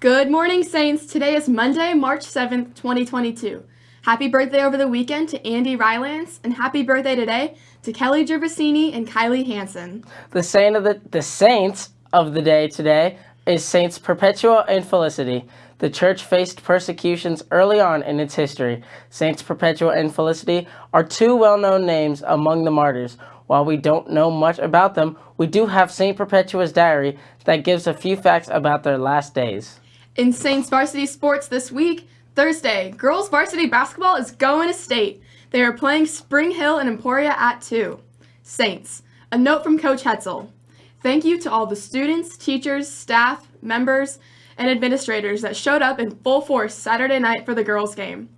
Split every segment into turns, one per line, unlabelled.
Good morning, Saints. Today is Monday, March 7th, 2022. Happy birthday over the weekend to Andy Rylance, and happy birthday today to Kelly Gervasini and Kylie Hansen.
The saint of the the saints of the day today is Saints Perpetua and Felicity. The church faced persecutions early on in its history. Saints Perpetua and Felicity are two well-known names among the martyrs. While we don't know much about them, we do have Saint Perpetua's diary that gives a few facts about their last days.
In Saints varsity sports this week, Thursday, girls varsity basketball is going to state. They are playing Spring Hill and Emporia at 2. Saints, a note from Coach Hetzel. Thank you to all the students, teachers, staff, members, and administrators that showed up in full force Saturday night for the girls game.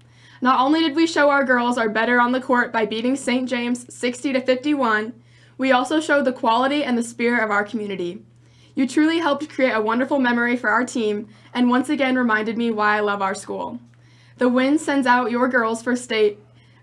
Not only did we show our girls are better on the court by beating St. James 60 to 51, we also showed the quality and the spirit of our community. You truly helped create a wonderful memory for our team and once again reminded me why I love our school. The win sends out your girls for state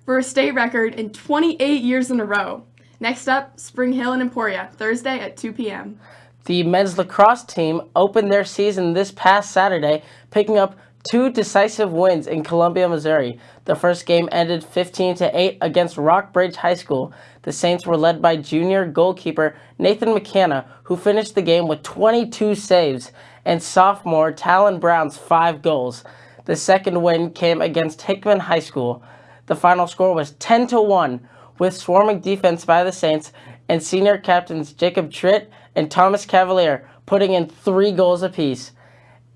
for a state record in 28 years in a row. Next up, Spring Hill and Emporia, Thursday at 2 p.m.
The men's lacrosse team opened their season this past Saturday, picking up two decisive wins in Columbia, Missouri. The first game ended 15 to 8 against Rockbridge High School. The Saints were led by junior goalkeeper Nathan McKenna, who finished the game with 22 saves, and sophomore Talon Brown's 5 goals. The second win came against Hickman High School. The final score was 10 to 1, with swarming defense by the Saints and senior captains Jacob Tritt and Thomas Cavalier putting in three goals apiece.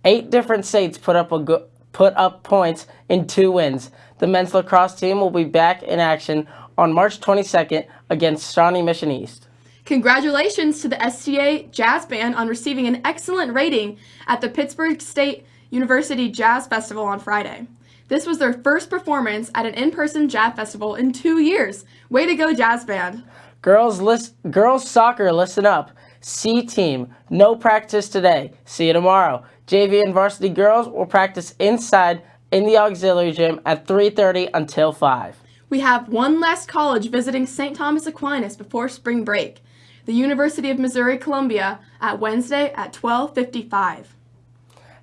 Eight different states put up a put up points in two wins. The men's lacrosse team will be back in action on March 22nd against Shawnee Mission East.
Congratulations to the STA Jazz Band on receiving an excellent rating at the Pittsburg State University Jazz Festival on Friday. This was their first performance at an in-person jazz festival in two years. Way to go, Jazz Band!
Girls, list, girls soccer, listen up. C team, no practice today. See you tomorrow. JV and varsity girls will practice inside in the auxiliary gym at 3.30 until 5.
We have one last college visiting St. Thomas Aquinas before spring break. The University of Missouri Columbia at Wednesday at 12.55.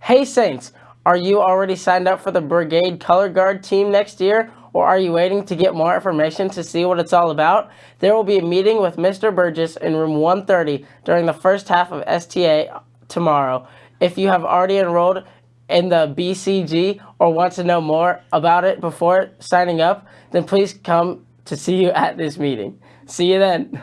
Hey Saints, are you already signed up for the Brigade Color Guard team next year? Or are you waiting to get more information to see what it's all about? There will be a meeting with Mr. Burgess in room 130 during the first half of STA tomorrow. If you have already enrolled in the BCG or want to know more about it before signing up, then please come to see you at this meeting. See you then.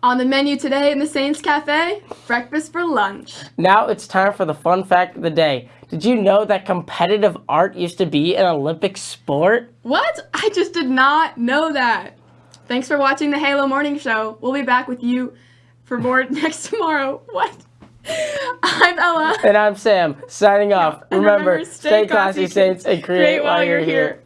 On the menu today in the Saints Cafe, breakfast for lunch.
Now it's time for the fun fact of the day. Did you know that competitive art used to be an Olympic sport?
What? I just did not know that. Thanks for watching the Halo Morning Show. We'll be back with you for more next tomorrow. What? I'm Ella.
And I'm Sam, signing off. Remember, remember, stay classy, Saints, and create, create while you're here. here.